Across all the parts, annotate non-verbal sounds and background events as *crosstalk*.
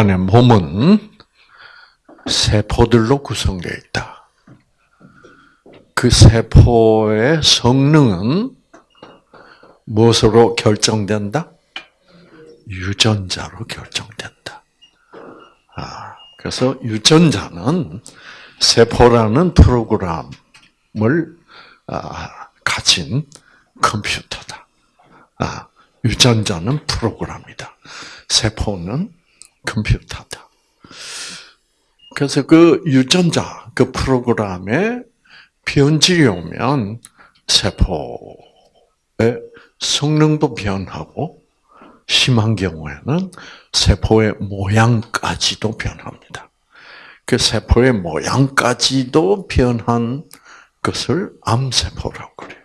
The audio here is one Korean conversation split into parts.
인간의 몸은 세포들로 구성되어 있다. 그 세포의 성능은 무엇으로 결정된다? 유전자로 결정된다. 아, 그래서 유전자는 세포라는 프로그램을 아, 가진 컴퓨터다. 아, 유전자는 프로그램이다. 세포는 컴퓨터다. 그래서 그 유전자, 그 프로그램에 변질이 오면 세포의 성능도 변하고 심한 경우에는 세포의 모양까지도 변합니다. 그 세포의 모양까지도 변한 것을 암세포라고 그래요.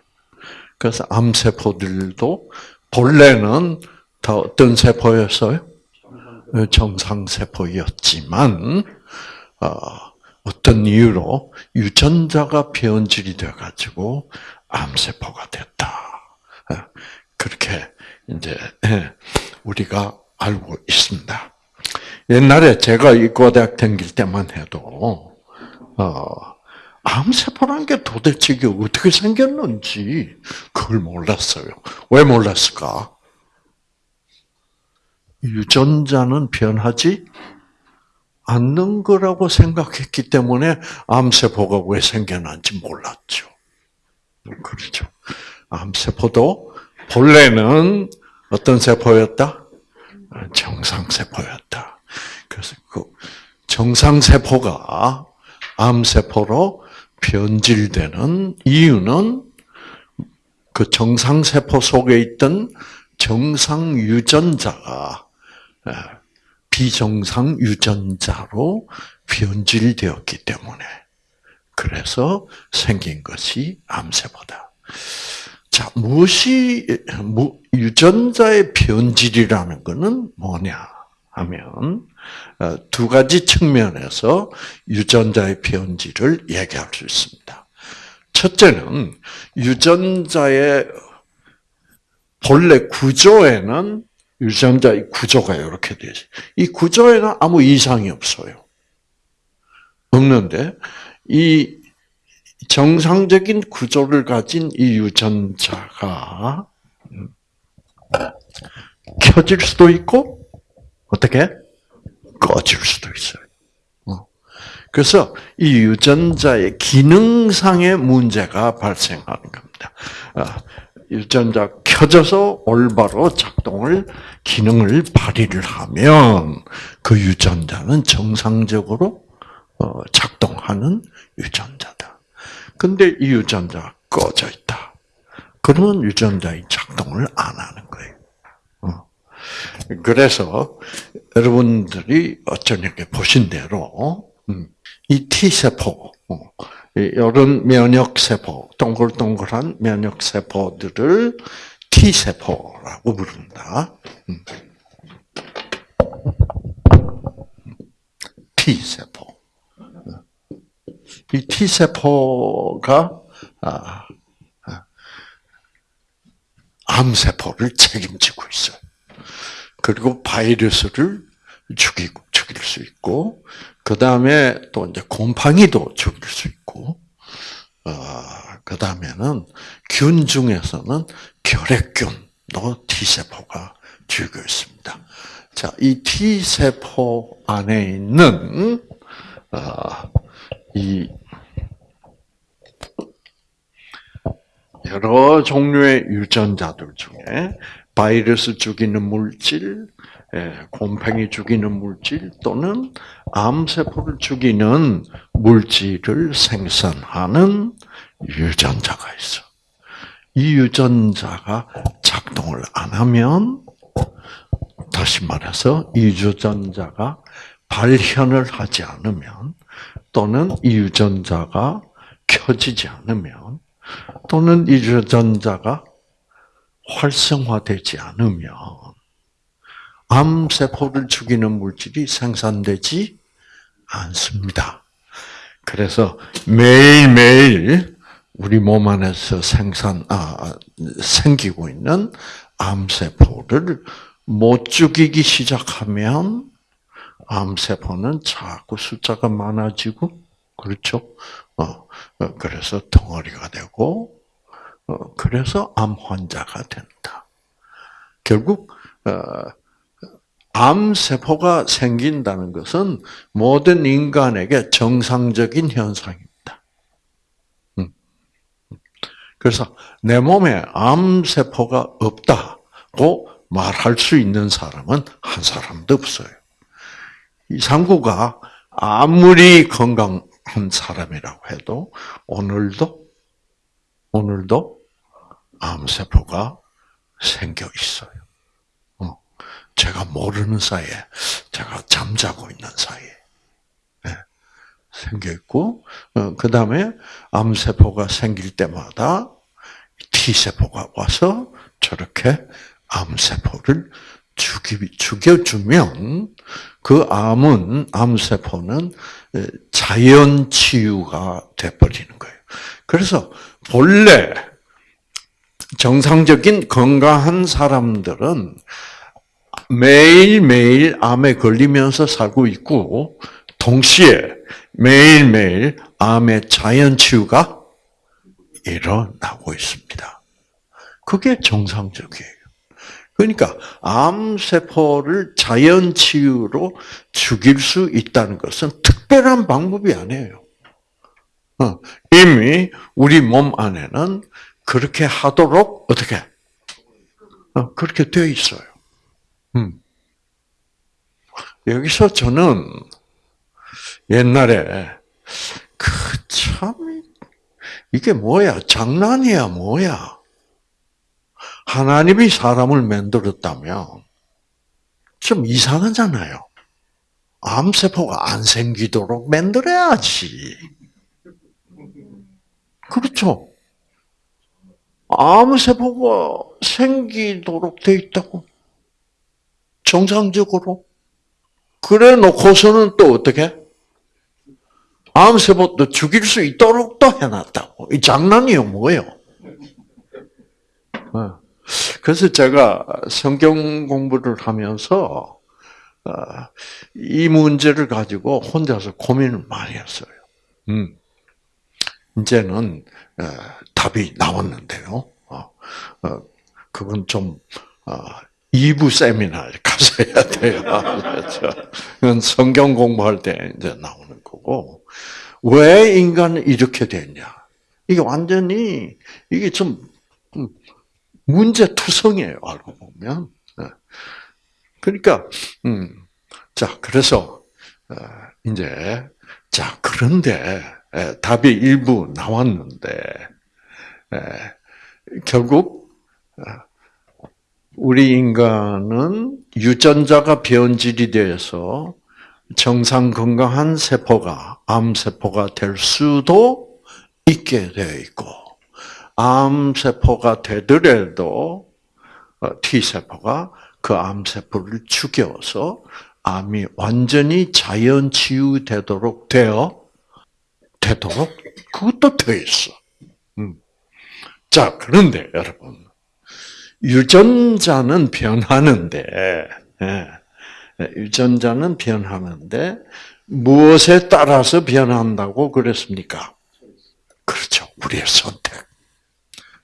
그래서 암세포들도 본래는 다 어떤 세포였어요? 정상세포였지만 어, 어떤 이유로 유전자가 변질이 돼가지고 암세포가 됐다. 어, 그렇게 이제 예, *laughs* 우리가 알고 있습니다. 옛날에 제가 이과대학 다닐 때만 해도 어, 암세포라는 게 도대체 어떻게 생겼는지 그걸 몰랐어요. 왜 몰랐을까? 유전자는 변하지 않는 거라고 생각했기 때문에 암세포가 왜 생겨난지 몰랐죠. 그렇죠. 암세포도 본래는 어떤 세포였다? 정상세포였다. 그래서 그 정상세포가 암세포로 변질되는 이유는 그 정상세포 속에 있던 정상 유전자가 비정상 유전자로 변질되었기 때문에 그래서 생긴 것이 암세포다. 자, 무엇이 유전자의 변질이라는 것은 뭐냐 하면 어, 두 가지 측면에서 유전자의 변질을 얘기할 수 있습니다. 첫째는 유전자의 본래 구조에는 유전자의 구조가 이렇게 되지. 이 구조에는 아무 이상이 없어요. 없는데 이 정상적인 구조를 가진 이 유전자가 켜질 수도 있고 어떻게 꺼질 수도 있어요. 어. 그래서 이 유전자의 기능상의 문제가 발생하는 겁니다. 어, 유전자 켜져서 올바로 작동을 기능을 발휘를 하면 그 유전자는 정상적으로 어, 작동하는 유전자다. 근데 이 유전자가 꺼져 있다. 그러면 유전자의 작동을 안 하는 거예요. 그래서 여러분들이 어쩌게 보신 대로 음, 이 T세포, 이런 면역세포, 동글동글한 면역세포들을 T세포라고 부른다. 음. T세포. 이 T세포가 아, 아, 암세포를 책임지고 있어요. 그리고 바이러스를 죽이고, 죽일 수 있고, 그 다음에 또 이제 곰팡이도 죽일 수 있고, 어, 그 다음에는 균 중에서는 결핵균도 T세포가 죽여 있습니다. 자, 이 T세포 안에 있는, 어, 이, 여러 종류의 유전자들 중에 바이러스 죽이는 물질, 예, 곰팡이 죽이는 물질 또는 암세포를 죽이는 물질을 생산하는 유전자가 있어. 이 유전자가 작동을 안 하면 다시 말해서 이 유전자가 발현을 하지 않으면 또는 이 유전자가 켜지지 않으면 또는 이 유전자가 활성화되지 않으면 암세포를 죽이는 물질이 생산되지 않습니다. 그래서 매일매일 우리 몸 안에서 생산, 아, 생기고 있는 암세포를 못 죽이기 시작하면 암세포는 자꾸 숫자가 많아지고, 그렇죠? 어, 어, 그래서 덩어리가 되고, 어, 그래서 암 환자가 된다. 결국, 어, 암세포가 생긴다는 것은 모든 인간에게 정상적인 현상입니다. 음. 그래서 내 몸에 암세포가 없다고 말할 수 있는 사람은 한 사람도 없어요. 이 상구가 아무리 건강한 사람이라고 해도 오늘도 오늘도 암세포가 생겨 있어요. 어, 제가 모르는 사이에 제가 잠자고 있는 사이에 네, 생겨 있고 어, 그 다음에 암세포가 생길 때마다 T 세포가 와서 저렇게 암세포를 죽여주면 그 암은, 암세포는 자연 치유가 돼버리는 거예요. 그래서 본래 정상적인 건강한 사람들은 매일매일 암에 걸리면서 살고 있고, 동시에 매일매일 암의 자연 치유가 일어나고 있습니다. 그게 정상적이에요. 그러니까 암세포를 자연 치유로 죽일 수 있다는 것은 특별한 방법이 아니에요. 어, 이미 우리 몸 안에는 그렇게 하도록 어떻게 어, 그렇게 되어 있어요. 음. 여기서 저는 옛날에 그참 이게 뭐야 장난이야 뭐야 하나님이 사람을 만들었다면 좀 이상하잖아요. 암세포가 안 생기도록 만들어야지. 그렇죠? 암세포가 생기도록 돼 있다고. 정상적으로. 그래 놓고서는 또 어떻게? 암세포도 죽일 수 있도록 또 해놨다고. 이 장난이요, 뭐예요? 어. 그래서 제가 성경 공부를 하면서 어, 이 문제를 가지고 혼자서 고민을 많이 했어요. 음. 이제는 어, 답이 나왔는데요. 그건 좀 2부 세미나를 *laughs* 가서 해야 돼요. 그건 성경 공부할 때 이제 나오는 거고. 왜 인간은 이렇게 됐냐? 이게 완전히, 이게 좀, 문제 투성이에요, 알고 보면. 네. 그러니까, 음, 자, 그래서, 어, 이제, 자, 그런데, 답이 일부 나왔는데, 결국, 어, 우리 인간은 유전자가 변질이 되어서 정상 건강한 세포가 암세포가 될 수도 있게 되어 있고, 암세포가 되더라도 어, T세포가 그 암세포를 죽여서 암이 완전히 자연 치유되도록 되어 되도록 그것도 되어 있어. 음. 자 그런데 여러분 유전자는 변하는데 예, 유전자는 변하는데 무엇에 따라서 변한다고 그랬습니까? 그렇죠. 우리의 선택.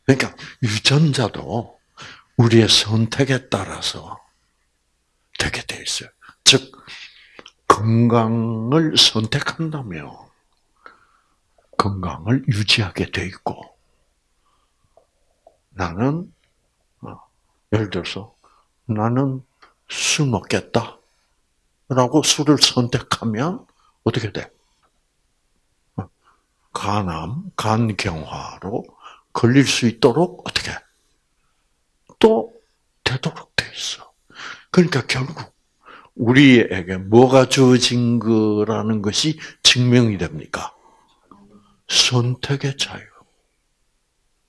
그러니까 유전자도 우리의 선택에 따라서 되게 돼 있어요. 즉 건강을 선택한다면 건강을 유지하게 돼 있고 나는 어, 예를 들어서 나는 술 먹겠다 라고 술을 선택하면 어떻게 돼? 어, 간암, 간경화로 걸릴 수 있도록 어떻게 또 되도록 돼 있어. 그러니까 결국 우리에게 뭐가 주어진 거라는 것이 증명이 됩니까? 선택의 자유.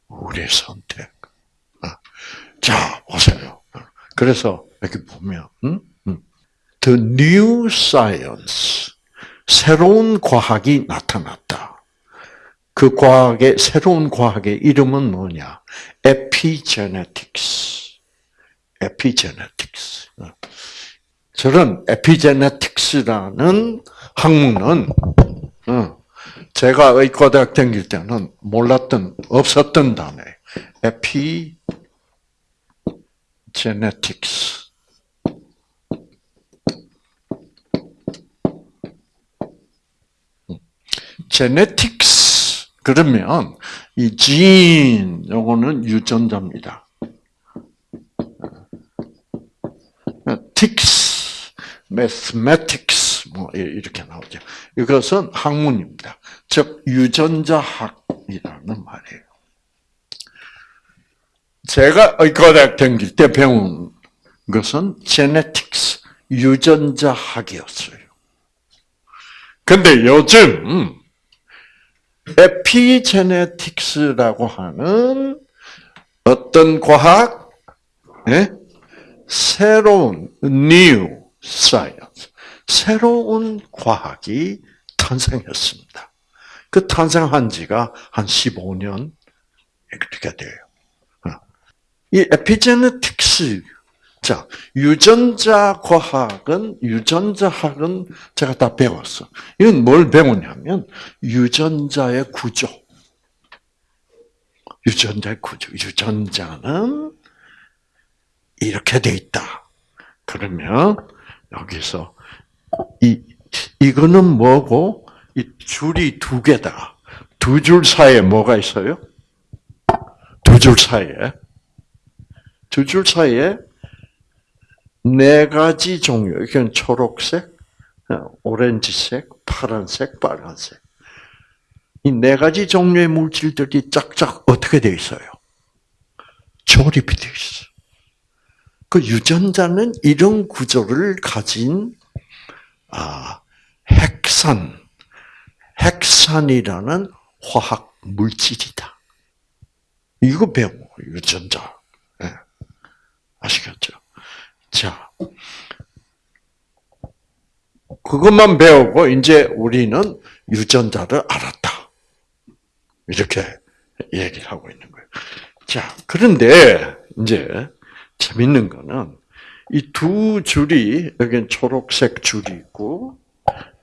우리의 선택. 어. 자, 보세요. 그래서 이렇게 보면, 음? 음. The new science. 새로운 과학이 나타났다. 그 과학의 새로운 과학의 이름은 뭐냐? 에피제네틱스. 에피제네틱스. 저런 에피제네틱스라는 학문은 어, 제가 의과대학 다닐 때는 몰랐던 없었던 단어 에피제 네틱스. 제네틱스 그러면 이진 요거는 유전자입니다. 틱스, 매스매틱스 뭐 이렇게 나오죠. 이것은 학문입니다. 즉 유전자학이라는 말이에요. 제가 의과대학 다닐 때 배운 것은 제네틱스, 유전자 학이었어요. 근데 요즘 에피제네틱스라고 하는 어떤 과학, 예? 새로운 new science, 새로운 과학이 탄생했습니다. 그 탄생한 지가 한 15년 이렇게 돼요. 어. 이 에피제네틱스, 자, 유전자 과학은, 유전자학은 제가 다 배웠어. 이건 뭘 배우냐면, 유전자의 구조. 유전자의 구조. 유전자는 이렇게 돼 있다. 그러면, 여기서, 이, 이거는 뭐고, 이 줄이 두 개다. 두 줄 사이에 뭐가 있어요? 두 줄 사이에. 두 줄 사이에 네 가지 종류. 이건 초록색, 오렌지색, 파란색, 빨간색. 이 네 가지 종류의 물질들이 짝짝 어떻게 되어 있어요? 조립이 되어 있어. 그 유전자는 이런 구조를 가진 아, 핵산, 핵산이라는 화학 물질이다. 이거 배워 유전자. 네. 아시겠죠? 자, 그것만 배우고 이제 우리는 유전자를 알았다. 이렇게 얘기를 하고 있는 거예요. 자, 그런데 이제 재밌는 거는 이 두 줄이 여기는 초록색 줄이 있고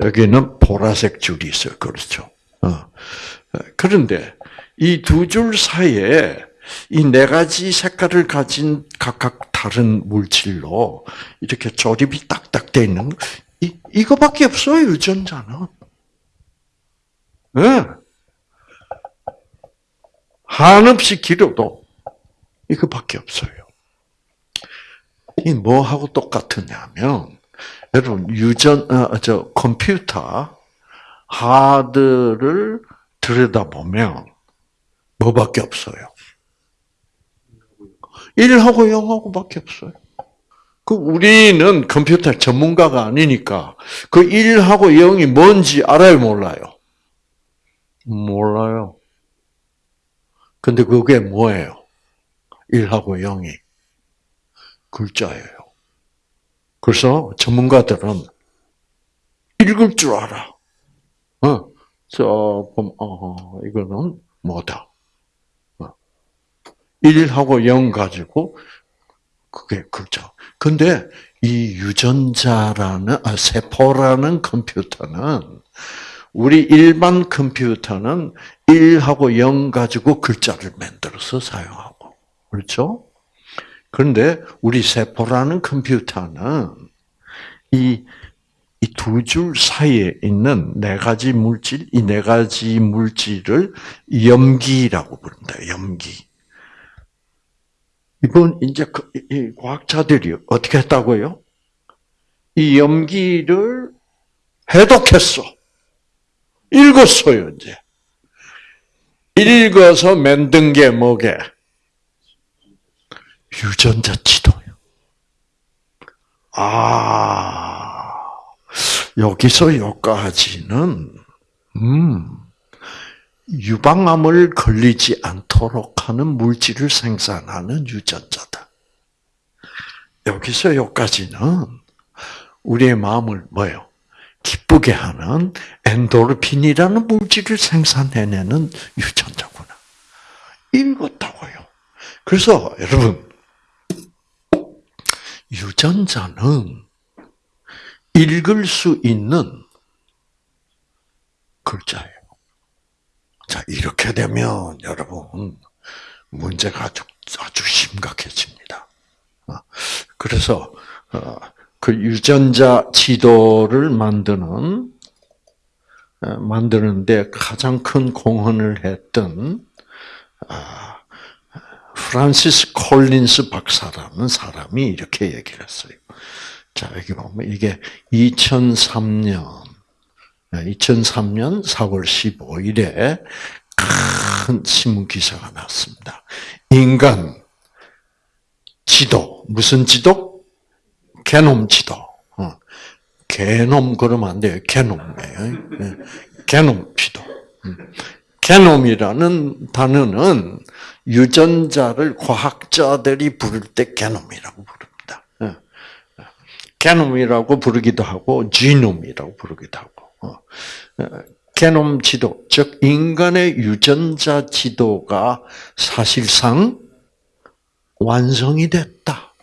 여기는 보라색 줄이 있어요. 그렇죠? 어. 그런데 이 두 줄 사이에 이 네 가지 색깔을 가진 각각 다른 물질로 이렇게 조립이 딱딱 돼 있는 이 이거밖에 없어요 유전자는. 네. 한없이 길어도 이거밖에 없어요. 이 뭐하고 똑같으냐면 여러분 유전 어, 저 컴퓨터 하드를 들여다보면 뭐밖에 없어요. 1하고 0하고밖에 없어요. 그 우리는 컴퓨터 전문가가 아니니까 그 1하고 0이 뭔지 알아요, 몰라요? 몰라요. 근데 그게 뭐예요? 1하고 0이 글자예요. 그래서 전문가들은 읽을 줄 알아. 어, 저, 어, 이거는 뭐다. 1하고 0 가지고 그게 글자. 근데 이 유전자라는 아, 세포라는 컴퓨터는 우리 일반 컴퓨터는 1하고 0 가지고 글자를 만들어서 사용하고 그렇죠? 그런데 우리 세포라는 컴퓨터는 이 이 두 줄 사이에 있는 네 가지 물질, 이 네 가지 물질을 염기라고 부릅니다. 염기. 이번 이제 그, 이 과학자들이 어떻게 했다고요? 이 염기를 해독했어. 읽었어요, 이제. 읽어서 만든 게 뭐게? 유전자 지도요. 아, 여기서 여기까지는, 음, 유방암을 걸리지 않도록 하는 물질을 생산하는 유전자다. 여기서 여기까지는 우리의 마음을 뭐요? 기쁘게 하는 엔도르핀이라는 물질을 생산해내는 유전자구나. 읽었다고요. 그래서 여러분 유전자는 읽을 수 있는 글자예요. 자, 이렇게 되면 여러분 문제가 아주 아주 심각해집니다. 어, 그래서 어, 그 유전자 지도를 만드는 어, 만드는데 가장 큰 공헌을 했던 아, 프란시스 콜린스 박사라는 사람이 이렇게 얘기를 했어요. 자, 여기 보면 이게 2003년 2003년 4월 15일에 큰 신문 기사가 났습니다. 인간 지도 무슨 지도? 게놈 지도. 어. 게놈 그러면 안 돼요. 게놈이에요. 네. 게놈 지도. 음. 게놈이라는 단어는 유전자를 과학자들이 부를 때 게놈이라고 부릅니다. 예. 게놈이라고 부르기도 하고 지놈이라고 부르기도 하고. 어. 게놈 지도, 즉 인간의 유전자 지도가 사실상 완성이 됐다.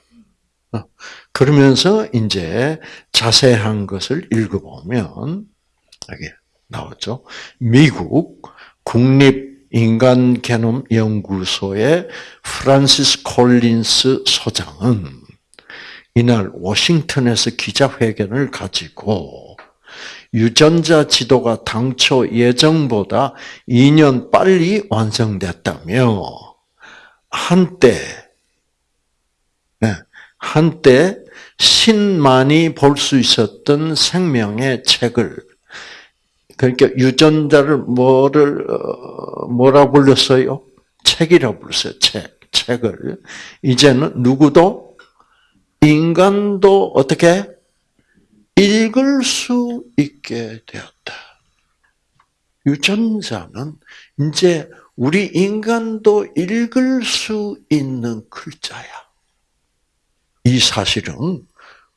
어. 그러면서 이제 자세한 것을 읽어보면 여기 나오죠. 미국 국립 인간 게놈 연구소의 프란시스 콜린스 소장은 이날 워싱턴에서 기자회견을 가지고 유전자 지도가 당초 예정보다 2년 빨리 완성됐다며 한때 네, 한때 신만이 볼 수 있었던 생명의 책을 그러니까 유전자를 뭐를 어, 뭐라 불렀어요? 책이라 불렀어요. 책 책을 이제는 누구도 인간도 어떻게 읽을 수 있게 되었다. 유전자는 이제 우리 인간도 읽을 수 있는 글자야. 이 사실은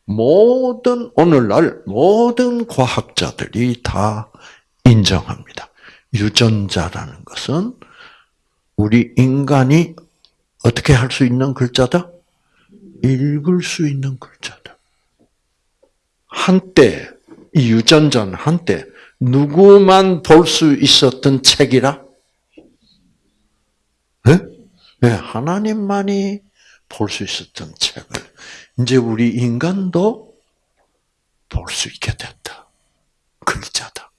모든 오늘날 모든 과학자들이 다 인정합니다. 유전자라는 것은 우리 인간이 어떻게 할 수 있는 글자다? 읽을 수 있는 글자다. 한때 이 유전자는 한때 누구만 볼 수 있었던 책이라? 네? 네, 하나님만이 볼 수 있었던 책을 이제 우리 인간도 볼 수 있게 됐다. 글자다.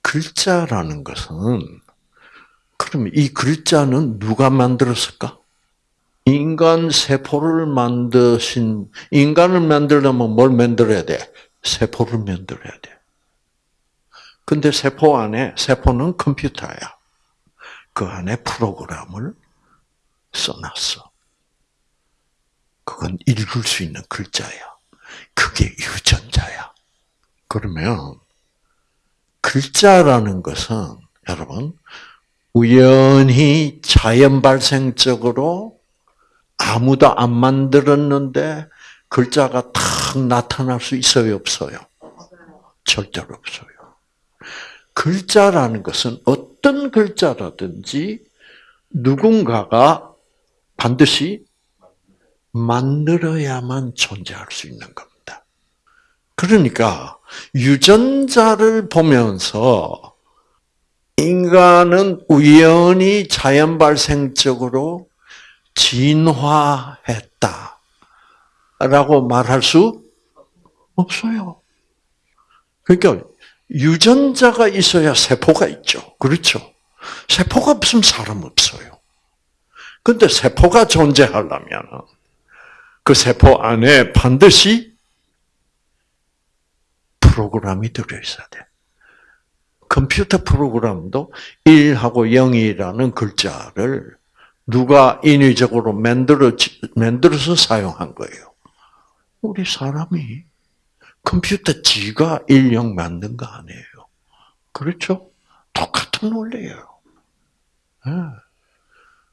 글자라는 것은 그러면 이 글자는 누가 만들었을까? 인간 세포를 만드신 인간을 만들려면 뭘 만들어야 돼? 세포를 만들어야 돼. 근데 세포 안에 세포는 컴퓨터야. 그 안에 프로그램을 써놨어. 그건 읽을 수 있는 글자야. 그게 유전자야. 그러면 글자라는 것은 여러분 우연히 자연 발생적으로 아무도 안 만들었는데 글자가 탁 나타날 수 있어요, 없어요? 절대로 없어요. 글자라는 것은 어떤 글자라든지 누군가가 반드시 만들어야만 존재할 수 있는 겁니다. 그러니까 유전자를 보면서 인간은 우연히 자연 발생적으로 진화했다 라고 말할 수 없어요. 그러니까 유전자가 있어야 세포가 있죠. 그렇죠? 세포가 없으면 사람 없어요. 근데 세포가 존재하려면 그 세포 안에 반드시 프로그램이 들어있어야 돼. 컴퓨터 프로그램도 1하고 0이라는 글자를 누가 인위적으로 만들어, 만들어서 사용한 거예요. 우리 사람이 컴퓨터 지가 인력 만든 거 아니에요. 그렇죠? 똑같은 원리예요. 네.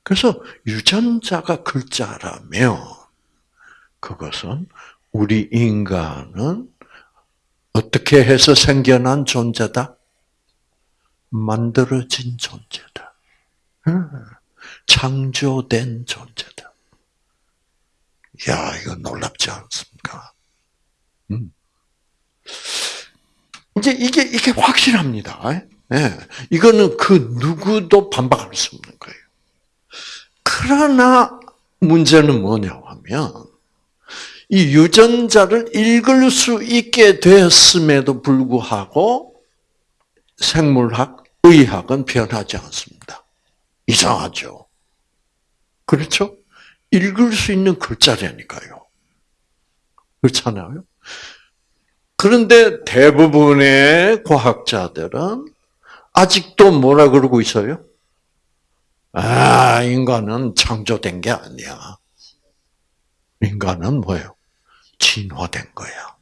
그래서 유전자가 글자라면 그것은 우리 인간은 어떻게 해서 생겨난 존재다? 만들어진 존재다. 네. 창조된 존재다. 야, 이거 놀랍지 않습니까? 음. 이제 이게 이게 확실합니다. 예, 이거는 그 누구도 반박할 수 없는 거예요. 그러나 문제는 뭐냐 하면 이 유전자를 읽을 수 있게 되었음에도 불구하고 생물학, 의학은 변하지 않습니다. 이상하죠. 그렇죠? 읽을 수 있는 글자라니까요. 그렇잖아요. 그런데 대부분의 과학자들은 아직도 뭐라 그러고 있어요? 아, 인간은 창조된 게 아니야. 인간은 뭐예요? 진화된 거야.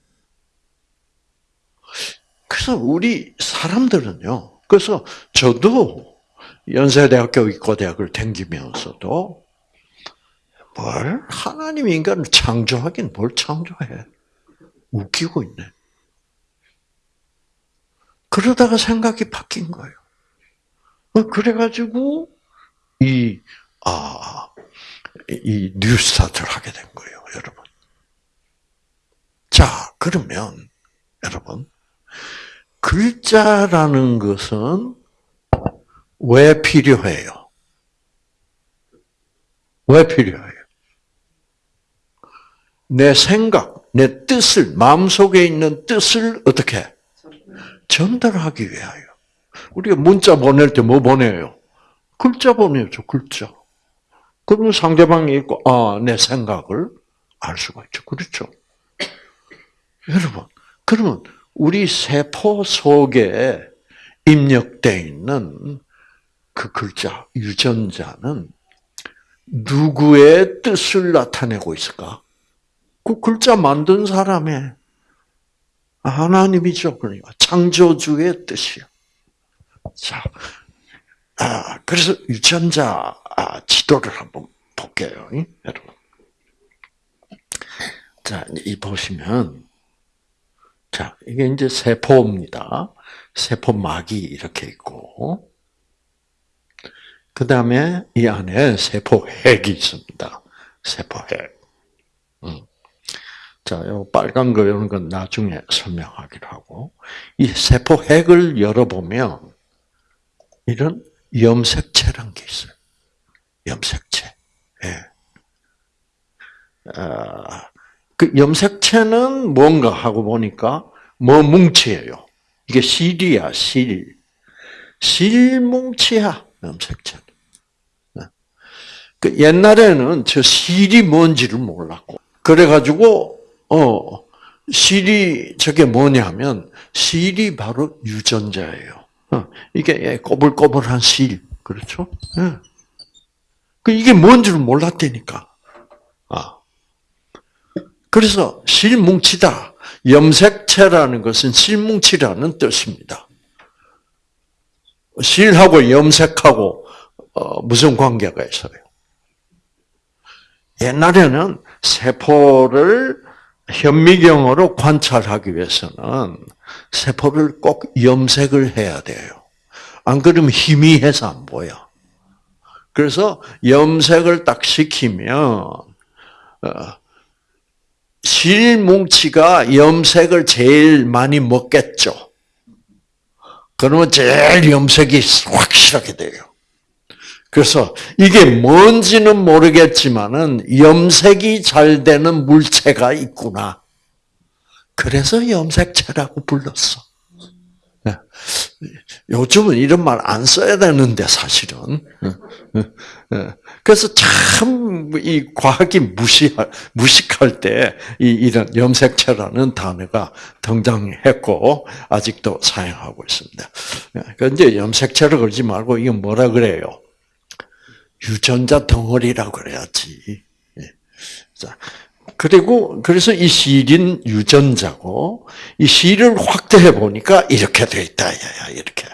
그래서 우리 사람들은요. 그래서 저도 연세대학교 의과대학을 다니면서도 뭘 하나님 인간을 창조하긴 뭘 창조해? 웃기고 있네. 그러다가 생각이 바뀐 거예요. 어, 그래가지고 이 아, 이 뉴스타트를 하게 된 거예요, 여러분. 자, 그러면 여러분 글자라는 것은 왜 필요해요? 왜 필요해요? 내 생각, 내 뜻을, 마음속에 있는 뜻을 어떻게? 전달하기 위하여. 우리가 문자 보낼 때 뭐 보내요? 글자 보내죠, 글자. 그러면 상대방이 있고, 아, 내 생각을 알 수가 있죠. 그렇죠? *clears throat* 여러분, 그러면 우리 세포 속에 입력되어 있는 그 글자, 유전자는 누구의 뜻을 나타내고 있을까? 그 글자 만든 사람의 하나님이죠. 그러니까 창조주의 뜻이요. 자, 아, 그래서 유전자 아, 지도를 한번 볼게요, 여러분. 자, 이 보시면, 자, 이게 이제 세포입니다. 세포막이 이렇게 있고, 그 다음에 이 안에 세포핵이 있습니다. 세포핵. 음. 자, 요 빨간 거 이런 건 나중에 설명하기로 하고 이 세포 핵을 열어보면 이런 염색체란 게 있어요. 염색체. 예. 아, 그 염색체는 뭔가 하고 보니까 뭐 뭉치예요. 이게 실이야, 실. 실뭉치야, 염색체. 예. 그 옛날에는 저 실이 뭔지를 몰랐고, 그래가지고 어, 실이 저게 뭐냐면 실이 바로 유전자예요. 어, 이게 꼬불꼬불한 실, 그렇죠? 예. 그 이게 뭔지를 몰랐다니까. 아. 그래서 실뭉치다. 염색체라는 것은 실뭉치라는 뜻입니다. 실하고 염색하고 어, 무슨 관계가 있어요? 옛날에는 세포를 현미경으로 관찰하기 위해서는 세포를 꼭 염색을 해야 돼요. 안 그러면 희미해서 안 보여. 그래서 염색을 딱 시키면 어, 실뭉치가 염색을 제일 많이 먹겠죠. 그러면 제일 염색이 확실하게 돼요. 그래서 이게 뭔지는 모르겠지만은 염색이 잘 되는 물체가 있구나. 그래서 염색체라고 불렀어. 네. 요즘은 이런 말 안 써야 되는데 사실은. 네. 그래서 참 이 과학이 무시할 무식할 때이 이런 염색체라는 단어가 등장했고 아직도 사용하고 있습니다. 그런데 염색체를 걸지 말고 이건 뭐라 그래요? 유전자 덩어리라고 그래야지. 예. 자, 그리고 그래서 이 실인 유전자고 이 실을 확대해 보니까 이렇게 돼 있다. 이렇게.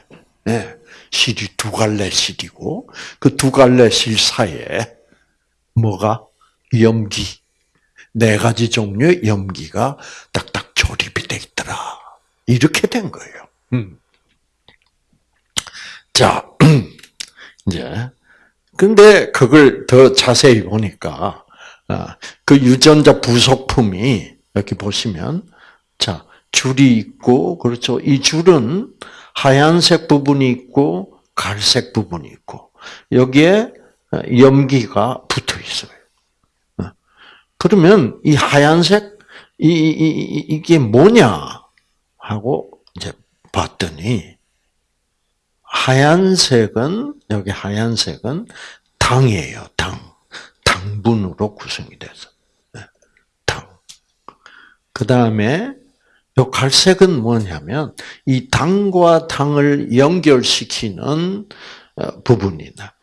네. 실이 두 갈래 실이고 그 두 갈래 실 사이에 뭐가 염기 네 가지 종류의 염기가 딱딱 조립이 돼 있더라. 이렇게 된 거예요. 음. 자, *clears throat* 이제 근데 그걸 더 자세히 보니까 아, 그 유전자 부속품이 이렇게 보시면 자 줄이 있고 그렇죠. 이 줄은 하얀색 부분이 있고 갈색 부분이 있고 여기에 염기가 붙어 있어요. 어. 그러면 이 하얀색 이, 이, 이 이게 뭐냐 하고 이제 봤더니 하얀색은 여기 하얀색은 당이에요. 당 당분으로 구성이 돼서 네, 당. 그 다음에 요 갈색은 뭐냐면 이 당과 당을 연결시키는 어, 부분이다.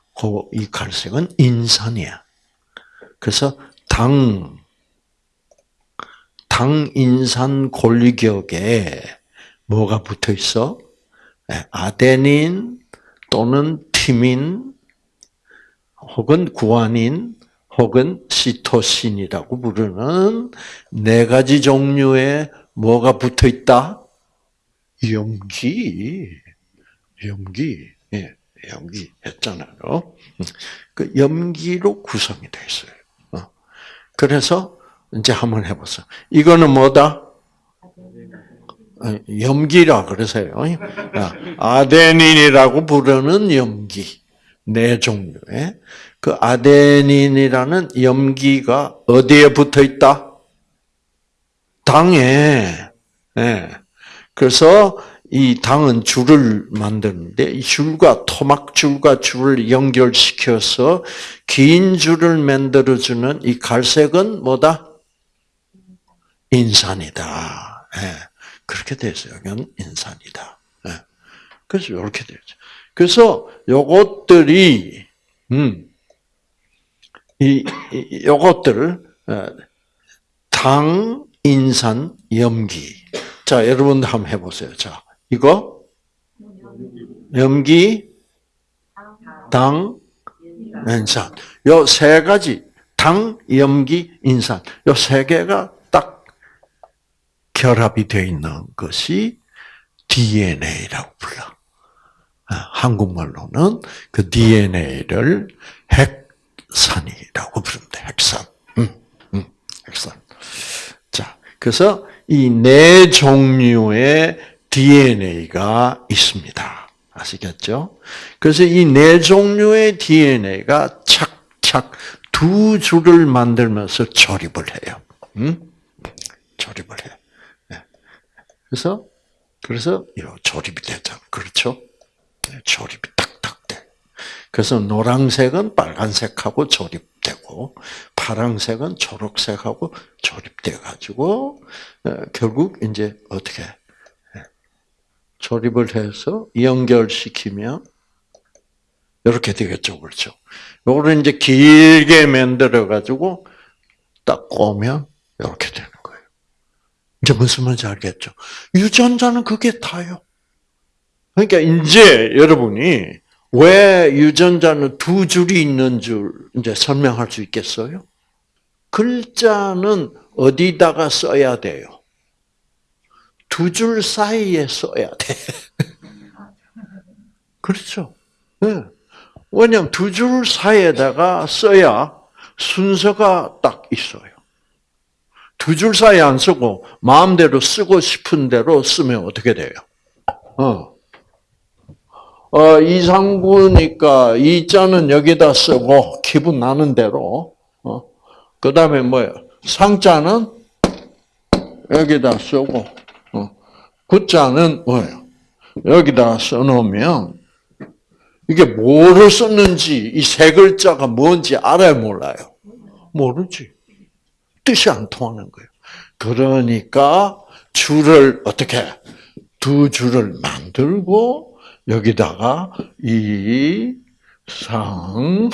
이 갈색은 인산이야. 그래서 당, 당인산 골격에 뭐가 붙어 있어? 예, 아데닌 또는 티민 혹은 구아닌 혹은 시토신이라고 부르는 네 가지 종류의 뭐가 붙어 있다? 염기. 염기. 예, 염기 했잖아요. 그 염기로 구성이 되어 있어요. 어. 그래서 이제 한번 해보세요. 이거는 뭐다? 어, 염기라 그러세요. 아데닌이라고 부르는 염기. 네 종류의. 그 아데닌이라는 염기가 어디에 붙어 있다? 당에. 네. 그래서 이 당은 줄을 만드는데 이 줄과 토막줄과 줄을 연결시켜서 긴 줄을 만들어주는 이 갈색은 뭐다? 인산이다. 네. 그렇게 돼서 여기는 인산이다. 네. 그래서 이렇게 되죠. 그래서 요것들이 음, 이, 이 요것들 어, 당, 인산, 염기. 자, 여러분들 한번 해보세요. 자, 이거 염기, 당, 인산. 요 세 가지 당, 염기, 인산. 요 세 개가 딱 결합이 되어 있는 것이 DNA라고 불러. 아, 한국말로는 그 DNA를 핵산이라고 부릅니다. 핵산. 음, 음, 핵산. 자, 그래서 이 네 종류의 DNA가 있습니다. 아시겠죠? 그래서 이 네 종류의 DNA가 착착 두 줄을 만들면서 조립을 해요. 음? 조립을 해요. 네. 그래서 그래서 조립이 되죠. 그렇죠? 네, 조립이 딱딱 돼. 그래서 노란색은 빨간색하고 조립되고 파란색은 초록색하고 조립돼 가지고 어, 결국 이제 어떻게 조립을 해서 연결시키면 이렇게 되겠죠, 그렇죠? 요거를 이제 길게 만들어 가지고 딱 꼬면 이렇게 되는. 이제 무슨 말인지 알겠죠? 유전자는 그게 다요. 그러니까 이제 여러분이 왜 유전자는 두 줄이 있는 줄 이제 설명할 수 있겠어요? 글자는 어디다가 써야 돼요? 두 줄 사이에 써야 돼. *laughs* 그렇죠? 네. 왜냐면 두 줄 사이에다가 써야 순서가 딱 있어요. 두 줄 사이에 안 쓰고 마음대로 쓰고 싶은 대로 쓰면 어떻게 돼요? 어. 어, 이상구니까 이자는 여기다 쓰고 기분 나는 대로. 어. 그 다음에 뭐예요? 상자는 여기다 쓰고 어. 구자는 뭐예요? 여기다 써놓으면 이게 뭐를 썼는지 이 세 글자가 뭔지 알아요, 몰라요? 모르지. 뜻이 안 통하는 거예요. 그러니까 줄을 어떻게 두 줄을 만들고 여기다가 이상구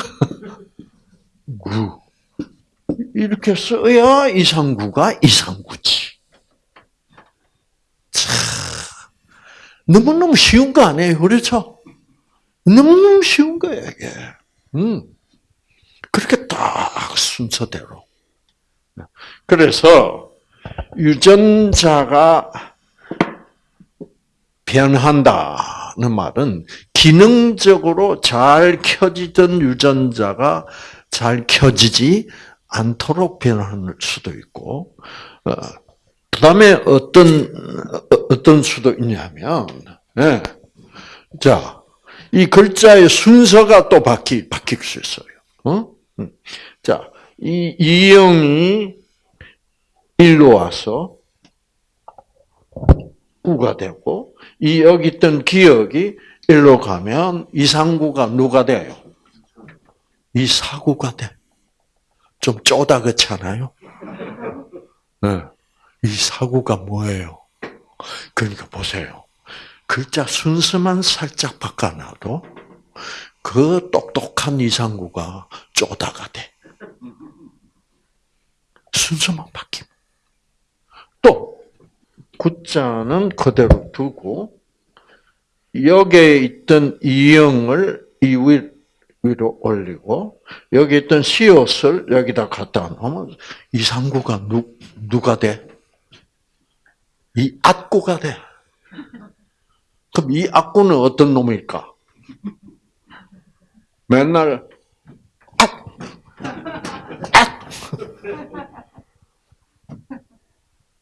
이렇게 써야 이상구가 이상구지. 참 너무너무 쉬운 거 아니에요, 그렇죠? 너무너무 쉬운 거예요, 이게. 음. 그렇게 딱 순서대로. 그래서 유전자가 변한다는 말은 기능적으로 잘 켜지던 유전자가 잘 켜지지 않도록 변할 수도 있고 어, 그 다음에 어떤, 어- 어떤 수도 있냐면, 예. 자, 이 글자의 순서가 또 바뀌, 바뀔 수 있어요. 어? 음. 자, 이, 이영이 일로 와서 구가 되고, 이 여기 있던 기억이 일로 가면 이상구가 누가 돼요? 이사구가 돼. 좀 쪼다 그렇잖아요? 네. 이 사구가 뭐예요? 그러니까 보세요. 글자 순서만 살짝 바꿔놔도 그 똑똑한 이상구가 쪼다가 돼. 순서만 바뀌면. 또 구자는 그대로 두고 여기에 있던 이영을 이 위, 위로 올리고 여기 있던 시옷을 여기다 갖다 놓으면 이상구가 누, 누가 돼? 이 악구가 돼. 그럼 이 악구는 어떤 놈일까? 맨날 악, 악.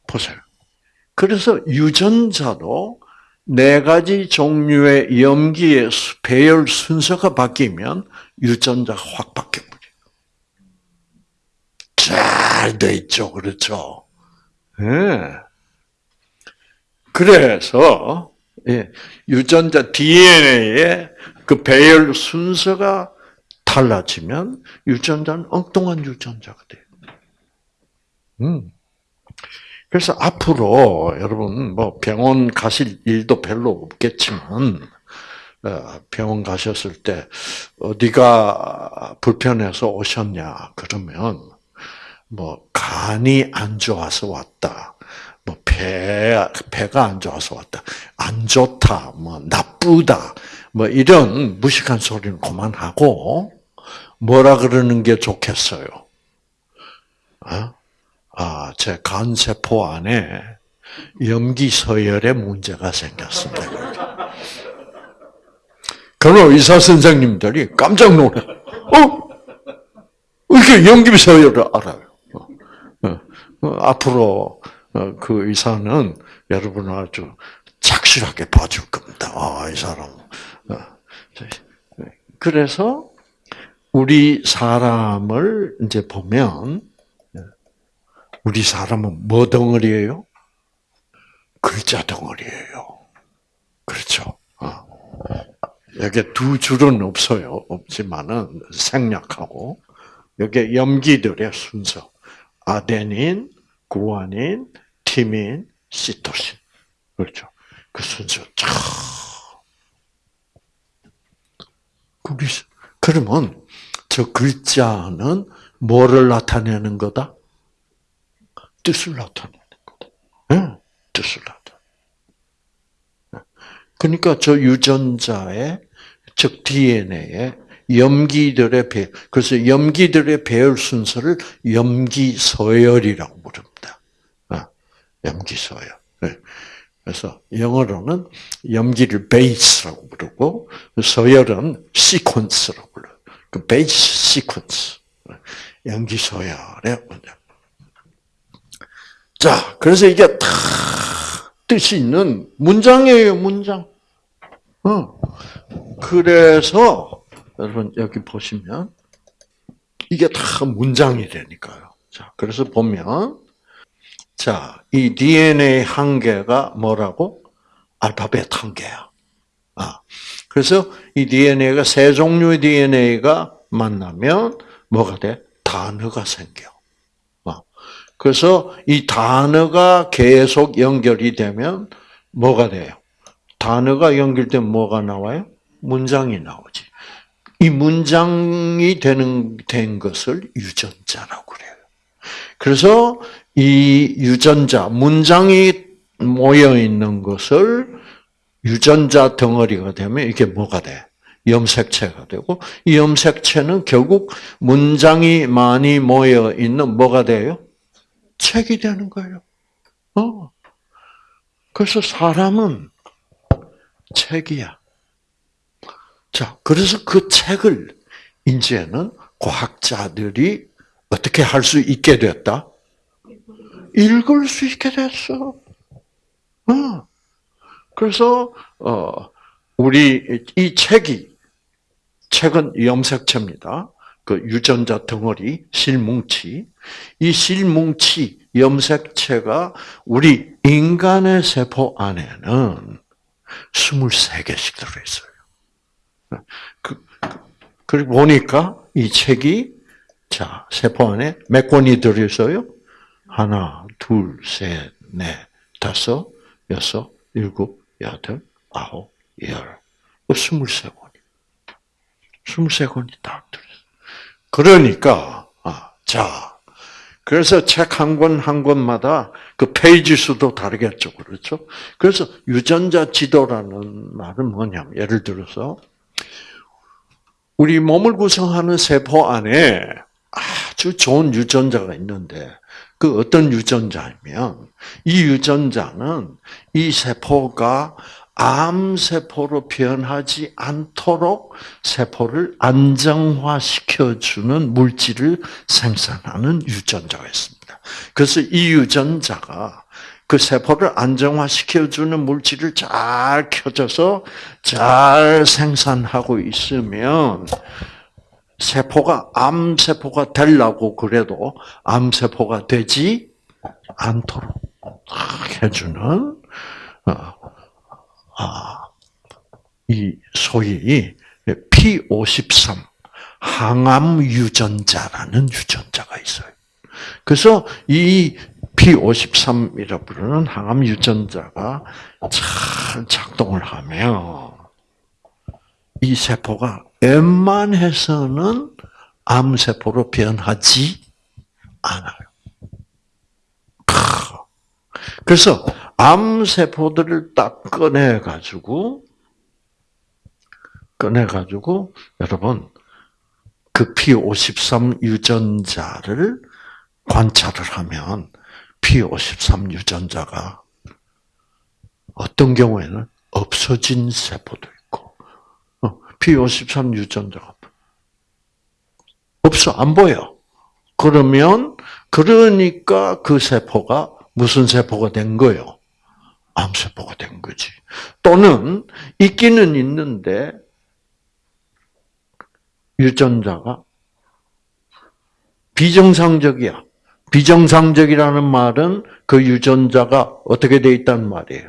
보세요. 그래서 유전자도 네 가지 종류의 염기의 수- 배열 순서가 바뀌면 유전자가 확 바뀌어버려요. 잘 돼 있죠. 그렇죠? 예. 그래서, 예, 유전자 DNA의 그 배열 순서가 달라지면 유전자는 엉뚱한 유전자가 돼요. 음. 그래서 앞으로 여러분 뭐 병원 가실 일도 별로 없겠지만 어, 병원 가셨을 때 어디가 불편해서 오셨냐 그러면 뭐 간이 안 좋아서 왔다. 뭐 배, 배가 안 좋아서 왔다. 안 좋다. 뭐 나쁘다. 뭐 이런 무식한 소리는 그만하고 뭐라 그러는 게 좋겠어요. 어? 아, 제 간세포 안에 염기 서열에 문제가 생겼습니다. 그럼 의사 선생님들이 깜짝 놀래. 어? 이렇게 염기 서열을 알아요. 어, 어, 앞으로 어, 그 의사는 여러분을 아주 착실하게 봐줄 겁니다. 아, 이 사람. 어, 그래서 우리 사람을 이제 보면 우리 사람은 뭐 덩어리예요? 글자 덩어리예요. 그렇죠. 어. 여기 두 줄은 없어요. 없지만은 생략하고 여기 염기들의 순서 아데닌, 구아닌, 티민, 시토신 그렇죠. 그 순서 그러면 저 글자는 뭐를 나타내는 거다? 뜻을 나타내는 거다. 네, 뜻을 나타내. 그러니까 저 유전자의 즉 DNA의 염기들의 배, 그래서 염기들의 배열 순서를 염기서열이라고 부릅니다. 염기서열. 네. 그래서 영어로는 염기를 베이스라고 부르고 서열은 시퀀스라고 불러요. 그 베이스 시퀀스. 염기서열의 문제. 자, 그래서 이게 다 뜻이 있는 문장이에요, 문장. 어. 그래서, 여러분, 여기 보시면, 이게 다 문장이 되니까요. 자, 그래서 보면, 자, 이 DNA 한 개가 뭐라고? 알파벳 한 개야. 아, 그래서 이 DNA가 세 종류의 DNA가 만나면 뭐가 돼? 단어가 생겨. 그래서 이 단어가 계속 연결이 되면 뭐가 돼요? 단어가 연결되면 뭐가 나와요? 문장이 나오지. 이 문장이 되는 된 것을 유전자라고 그래요. 그래서 이 유전자 문장이 모여 있는 것을 유전자 덩어리가 되면 이게 뭐가 돼? 염색체가 되고 이 염색체는 결국 문장이 많이 모여 있는 뭐가 돼요? 책이 되는 거예요. 어. 그래서 사람은 책이야. 자, 그래서 그 책을 이제는 과학자들이 어떻게 할 수 있게 됐다? 읽을 수 있게 됐어. 어. 그래서 어 우리 이 책이 책은 염색체입니다. 그 유전자 덩어리 실뭉치 이 실뭉치 염색체가 우리 인간의 세포 안에는 23개씩 들어있어요. 그, 그리고 보니까 이 책이 자 세포 안에 몇 권이 들어있어요? 하나, 둘, 셋, 넷, 다섯, 여섯, 일곱, 여덟, 아홉, 열, 스물세 권이. 스물세 권이 딱 들어있어요. 그러니까, 아, 자, 그래서 책 한 권 한 권마다 그 페이지 수도 다르겠죠. 그렇죠? 그래서 유전자 지도라는 말은 뭐냐면, 예를 들어서, 우리 몸을 구성하는 세포 안에 아주 좋은 유전자가 있는데, 그 어떤 유전자이면, 이 유전자는 이 세포가 암세포로 변하지 않도록 세포를 안정화시켜주는 물질을 생산하는 유전자가 있습니다. 그래서 이 유전자가 그 세포를 안정화시켜주는 물질을 잘 켜져서 잘 생산하고 있으면 세포가 암세포가 되려고 그래도 암세포가 되지 않도록 해주는 어, 아, 이 소위 P53 항암 유전자라는 유전자가 있어요. 그래서 이 P53이라 부르는 항암 유전자가 잘 작동을 하면 이 세포가 웬만해서는 암세포로 변하지 않아요. 그래서 암세포들을 딱 꺼내가지고, 꺼내가지고, 여러분, 그 P53 유전자를 관찰을 하면, P53 유전자가 어떤 경우에는 없어진 세포도 있고, P53 어, 유전자가 없어, 안 보여. 그러면, 그러니까 그 세포가 무슨 세포가 된 거요? 암세포가 된 거지. 또는 있기는 있는데 유전자가 비정상적이야. 비정상적이라는 말은 그 유전자가 어떻게 돼 있단 말이에요.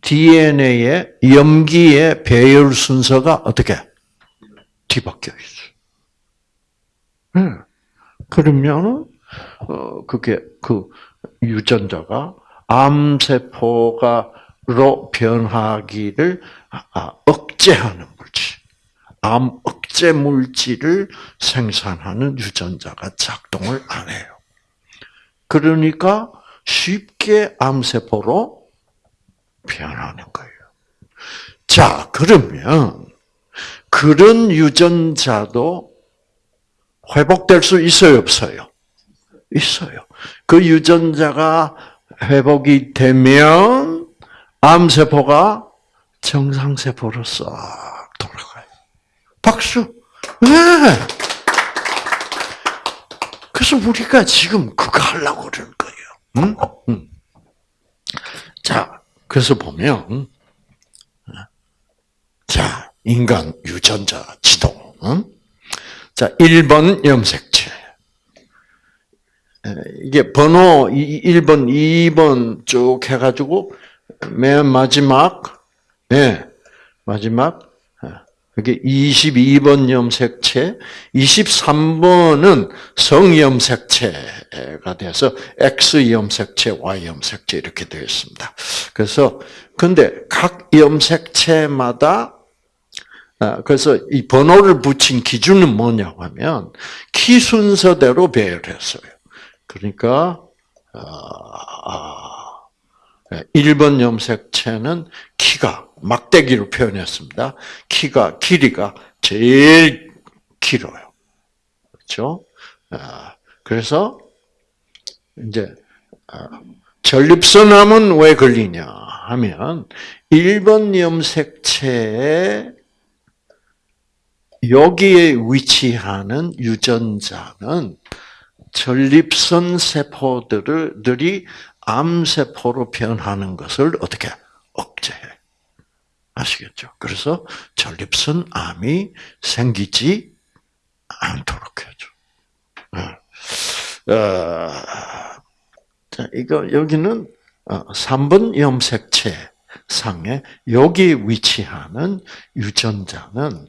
DNA의 염기의 배열 순서가 어떻게 뒤바뀌어 있어. 네. 그러면 어 그게 그 유전자가 암세포가로 변하기를 아, 억제하는 물질, 암 억제 물질을 생산하는 유전자가 작동을 안 해요. 그러니까 쉽게 암세포로 변하는 거예요. 자, 그러면 그런 유전자도 회복될 수 있어요, 없어요? 있어요. 그 유전자가 회복이 되면 암세포가 정상세포로 싹 돌아가요. 박수! 네! 그래서 우리가 지금 그거 하려고 그러는 거예요. 응? 응. 자, 그래서 보면, 자, 인간 유전자 지도. 응? 자, 1번 염색체. 이게 번호 1번, 2번 쭉 해가지고 맨 마지막, 네, 마지막, 이게 22번 염색체, 23번은 성염색체가 돼서 X 염색체, Y 염색체 이렇게 되어 있습니다. 그래서 근데 각 염색체마다 아, 그래서 이 번호를 붙인 기준은 뭐냐고 하면 키 순서대로 배열했어요. 그러니까 1번 아, 염색체는 키가 막대기로 표현했습니다. 키가 길이가 제일 길어요. 그렇죠? 아, 그래서 이제 아, 전립선암은 왜 걸리냐 하면 1번 염색체에 여기에 위치하는 유전자는 전립선 세포들이 암세포로 변하는 것을 어떻게 억제해. 아시겠죠? 그래서 전립선 암이 생기지 않도록 해줘. 어, 어 자, 이거, 여기는 3번 어, 염색체 상에 여기 위치하는 유전자는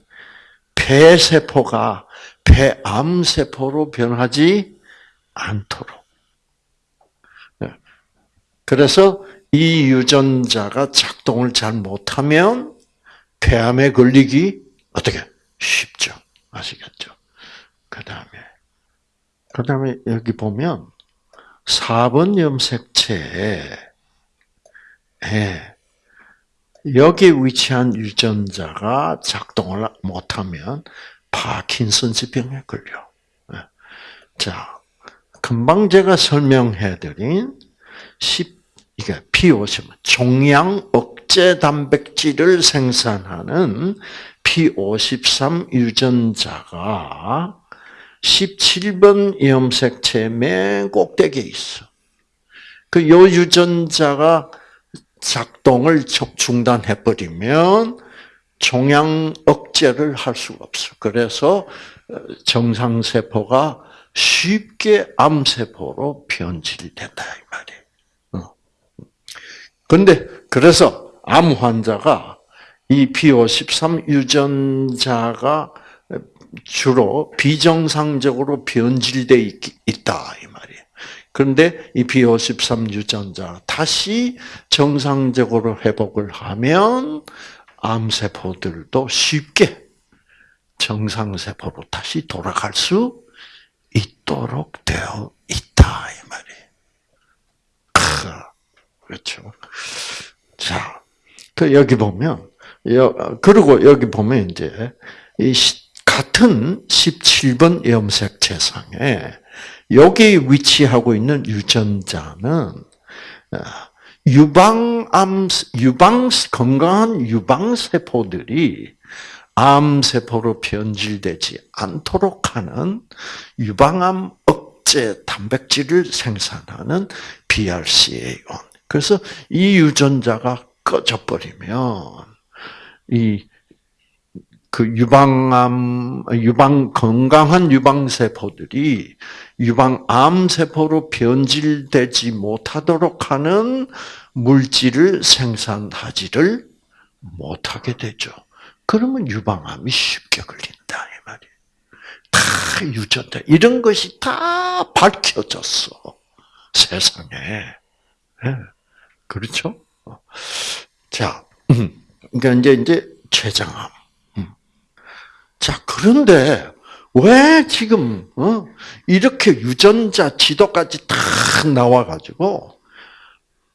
폐세포가 폐암세포로 변하지 않도록. 네. 그래서 이 유전자가 작동을 잘 못하면 폐암에 걸리기 어떻게 쉽죠. 아시겠죠? 그 다음에 그 다음에 여기 보면 4번 염색체에 여기 위치한 유전자가 작동을 못하면 파킨슨스 병에 걸려. 예. 자, 금방 제가 설명해드린 10 이게 P50 종양 억제 단백질을 생산하는 P53 유전자가 17번 염색체 맨 꼭대기에 있어. 그 요 유전자가 작동을 중단해버리면 종양 억제를 할 수가 없어. 그래서 어, 정상세포가 쉽게 암세포로 변질된다 이 말이에요. 그런데 어. 그래서 암 환자가 이 P53 유전자가 주로 비정상적으로 변질돼 있다 이 말이에요. 그런데 이 P53 유전자 다시 정상적으로 회복을 하면 암세포들도 쉽게 정상세포로 다시 돌아갈 수 있도록 되어 있다 이 말이에요. 그렇죠. 자, 그 여기 보면 그리고 여기 보면 이제 이 같은 17번 염색체상에 여기 위치하고 있는 유전자는 유방암, 유방, 건강한 유방 세포들이 암세포로 변질되지 않도록 하는 유방암 억제 단백질을 생산하는 BRCA1. 그래서 이 유전자가 꺼져버리면, 이, 그 유방암, 유방, 건강한 유방 세포들이 유방암 세포로 변질되지 못하도록 하는 물질을 생산하지를 못하게 되죠. 그러면 유방암이 쉽게 걸린다 이 말이에요. 다 유전자 이런 것이 다 밝혀졌어 세상에. 네. 그렇죠? 자, 음. 그러니까 이제 이제 췌장암. 음. 자 그런데 왜 지금 어? 이렇게 유전자 지도까지 딱 나와가지고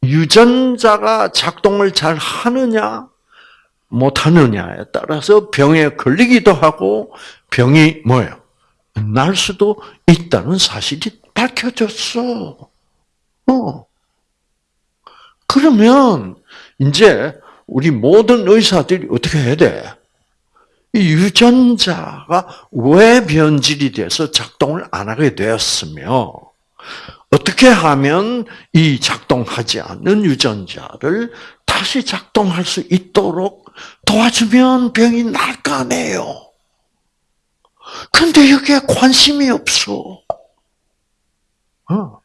유전자가 작동을 잘 하느냐 못하느냐에 따라서 병에 걸리기도 하고 병이 뭐예요? 날 수도 있다는 사실이 밝혀졌어. 어. 그러면 이제 우리 모든 의사들이 어떻게 해야 돼? 이 유전자가 왜 변질이 돼서 작동을 안 하게 되었으며 어떻게 하면 이 작동하지 않는 유전자를 다시 작동할 수 있도록 도와주면 병이 날 거 아니에요. 근데 여기에 관심이 없어. 어.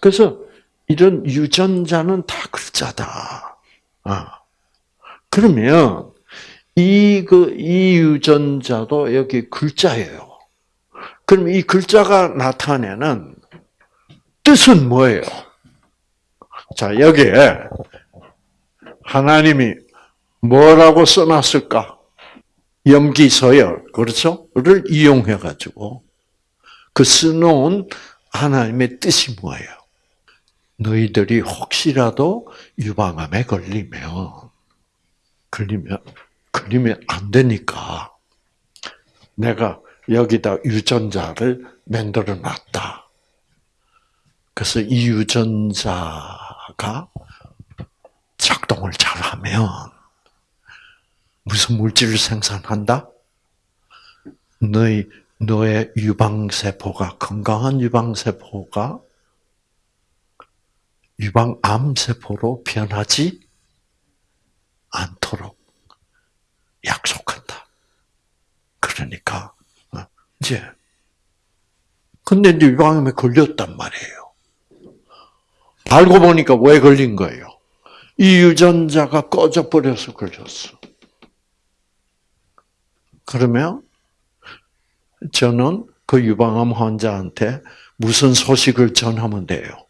그래서 이런 유전자는 다 글자다. 어. 그러면 이, 그, 이 유전자도 여기 글자예요. 그럼 이 글자가 나타내는 뜻은 뭐예요? 자, 여기에 하나님이 뭐라고 써놨을까? 염기서열, 그렇죠? 를 이용해가지고 그 써놓은 하나님의 뜻이 뭐예요? 너희들이 혹시라도 유방암에 걸리면, 걸리면 그리면 안 되니까 내가 여기다 유전자를 만들어 놨다. 그래서 이 유전자가 작동을 잘하면 무슨 물질을 생산한다? 너희 너의 유방세포가, 건강한 유방세포가 유방암세포로 변하지 않도록 약속한다. 그러니까, 어, 이제, 근데 이제 유방암에 걸렸단 말이에요. 알고 보니까 왜 걸린 거예요? 이 유전자가 꺼져 버려서 걸렸어. 그러면 저는 그 유방암 환자한테 무슨 소식을 전하면 돼요?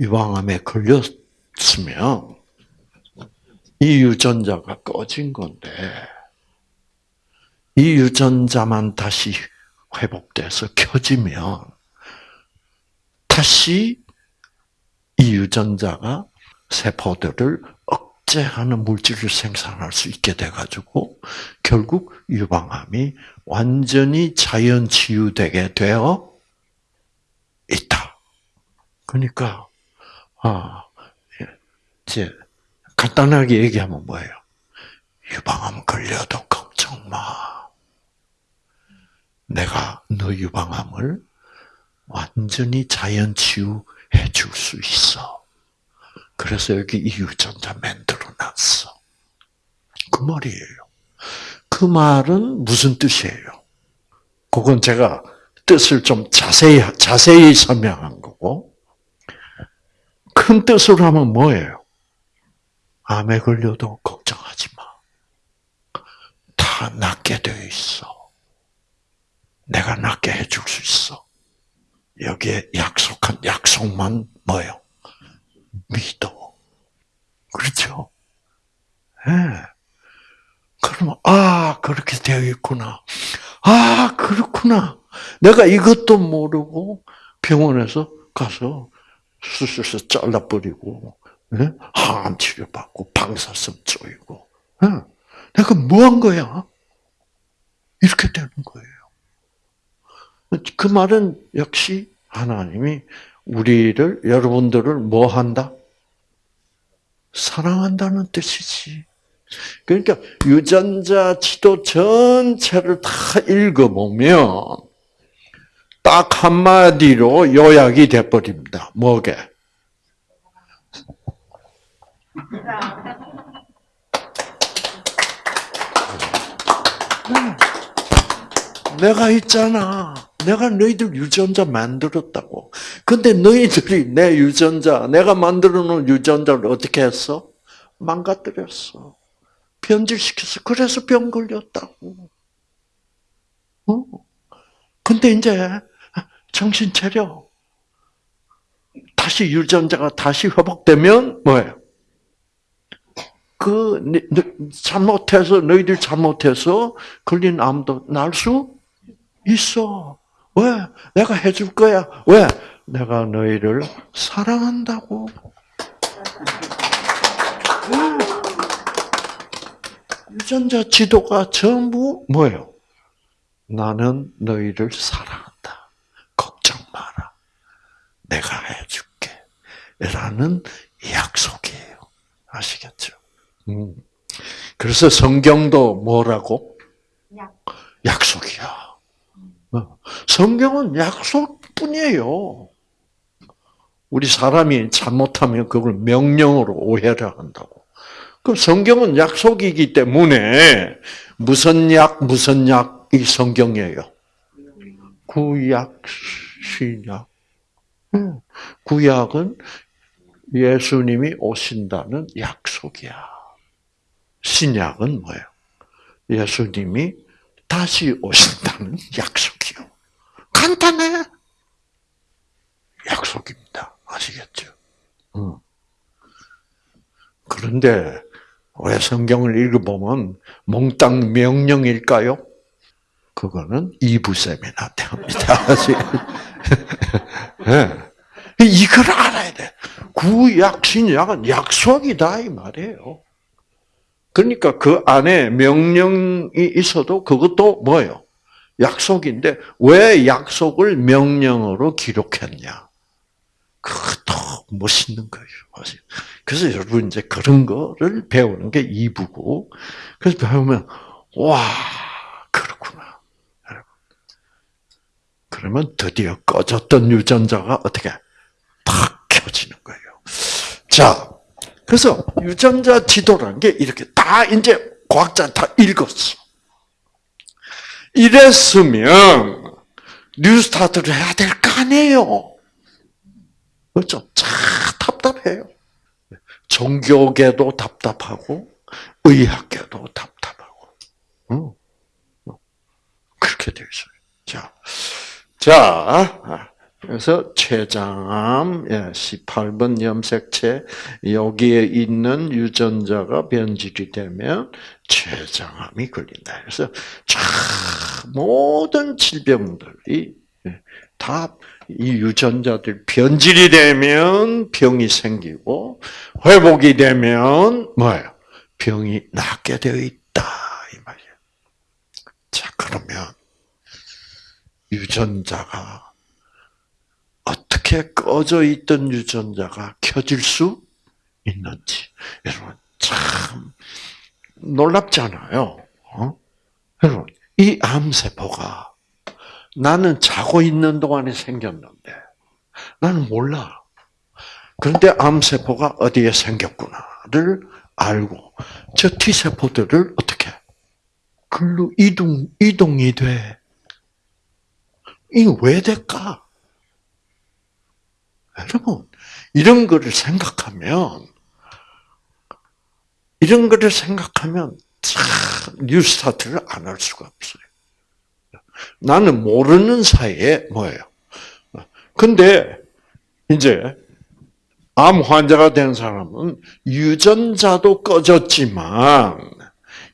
유방암에 걸렸으면 이 유전자가 꺼진 건데 이 유전자만 다시 회복돼서 켜지면 다시 이 유전자가 세포들을 억제하는 물질을 생산할 수 있게 돼가지고 결국 유방암이 완전히 자연 치유되게 되어 있다. 그러니까 아 이제 간단하게 얘기하면 뭐예요? 유방암 걸려도 걱정 마. 내가 너 유방암을 완전히 자연 치유해 줄 수 있어. 그래서 여기 이 유전자 만들어 놨어. 그 말이에요. 그 말은 무슨 뜻이에요? 그건 제가 뜻을 좀 자세히, 자세히 설명한 거고, 큰 뜻으로 하면 뭐예요? 암에 걸려도 걱정하지 마. 다 낫게 되어 있어. 내가 낫게 해줄 수 있어. 여기에 약속한 약속만 뭐예요? 믿어. 그렇죠? 예. 네. 그러면 아 그렇게 되어 있구나. 아 그렇구나. 내가 이것도 모르고 병원에서 가서 수술해서 잘라버리고 네? 항암 치료 받고 방사선 쪼이고 네? 내가 뭐 한 거야? 이렇게 되는 거예요. 그 말은 역시 하나님이 우리를 여러분들을 뭐 한다? 사랑한다는 뜻이지. 그러니까 유전자 지도 전체를 다 읽어보면 딱 한마디로 요약이 돼버립니다. 뭐게? 내가 있잖아. 내가 너희들 유전자 만들었다고. 근데 너희들이 내 유전자, 내가 만들어 놓은 유전자를 어떻게 했어? 망가뜨렸어. 변질시켰어. 그래서 병 걸렸다고. 어? 근데 이제 정신 차려. 다시 유전자가 다시 회복되면 뭐예요? 그 잘못해서 너희들 잘못해서 걸린 암도 날 수 있어. 왜? 내가 해줄 거야. 왜? 내가 너희를 사랑한다고. 유전자 지도가 전부 뭐예요? 나는 너희를 사랑한다. 걱정 마라. 내가 해줄게. 라는 약속이에요. 아시겠죠? 음. 그래서 성경도 뭐라고? 약속이야. 어. 성경은 약속뿐이에요. 우리 사람이 잘못하면 그걸 명령으로 오해를 한다고. 그 성경은 약속이기 때문에 무슨 약 무슨 약이 성경이에요. 구약 신약. 구약은 예수님이 오신다는 약속이야. 신약은 뭐예요? 예수님이 다시 오신다는 약속 간단해. 약속입니다. 아시겠죠? 그런데 왜 성경을 읽어보면 몽땅 명령일까요? 그거는 이부 세미나 때입니다. 네. *laughs* *laughs* 이걸 알아야 돼. 구약, 신약은 약속이다, 이 말이에요. 그러니까 그 안에 명령이 있어도 그것도 뭐예요? 약속인데 왜 약속을 명령으로 기록했냐? 그것도 멋있는 거예요. 그래서 여러분 이제 그런 거를 배우는 게 2부고, 그래서 배우면, 와, 그렇구나. 그러면 드디어 꺼졌던 유전자가 어떻게 탁 켜지는 거예요. 자, 그래서 유전자 지도라는 게 이렇게 다 이제 과학자 다 읽었어. 이랬으면 뉴스타트를 해야 될 거 아니에요. 그렇죠? 참 답답해요. 종교계도 답답하고 의학계도 답답하고. 응. 그렇게 되어 있어요. 자, 자, 그래서 췌장암, 18번 염색체 여기에 있는 유전자가 변질이 되면 췌장암이 걸린다. 그래서 참 모든 질병들이 다 이 유전자들 변질이 되면 병이 생기고 회복이 되면 뭐예요? 병이 낫게 되어 있다 이 말이에요. 자 그러면 유전자가 어떻게 꺼져 있던 유전자가 켜질 수 있는지 여러분 참 놀랍잖아요. 어? 여러분 이 암세포가 나는 자고 있는 동안에 생겼는데 나는 몰라. 그런데 암세포가 어디에 생겼구나를 알고 저 T세포들을 어떻게 글로 이동 이동이 돼. 이게 왜 될까? 여러분 이런 거를 생각하면 이런 거를 생각하면 참 뉴스타트를 안 할 수가 없어요. 나는 모르는 사이에 뭐예요? 근데 이제 암 환자가 된 사람은 유전자도 꺼졌지만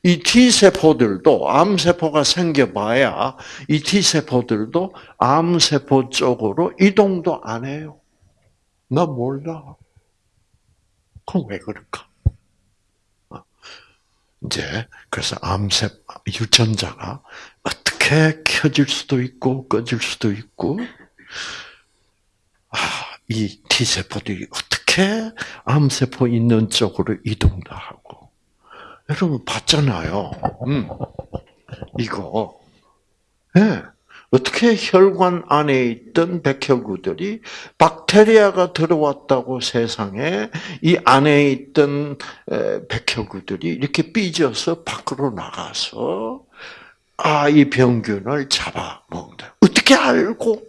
이 T세포들도 암세포가 생겨봐야 이 T세포들도 암세포 쪽으로 이동도 안 해요. 나 몰라. 그럼 왜 그럴까? 이제 그래서 암세 유전자가 어떻게 켜질 수도 있고 꺼질 수도 있고 아, 이 T 세포들이 어떻게 암세포 있는 쪽으로 이동도 하고 여러분 봤잖아요. 음, 이거 예. 네. 어떻게 혈관 안에 있던 백혈구들이 박테리아가 들어왔다고 세상에 이 안에 있던 백혈구들이 이렇게 삐져서 밖으로 나가서 아, 이 병균을 잡아먹는다. 어떻게 알고?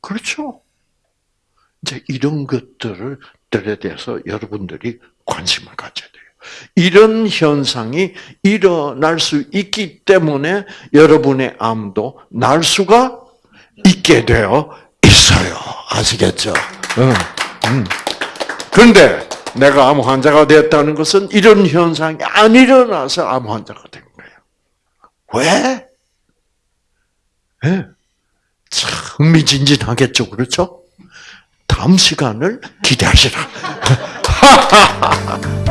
그렇죠. 이제 이런 것들을 들에 대해서 여러분들이 관심을 가져야 돼요. 이런 현상이 일어날 수 있기 때문에 여러분의 암도 날 수가 있게 되어 있어요. 아시겠죠? 그런데 내가 암 환자가 됐다는 것은 이런 현상이 안 일어나서 암 환자가 된 거예요. 왜? 네. 참 흥미진진하겠죠, 그렇죠? 다음 시간을 기대하시라. *laughs*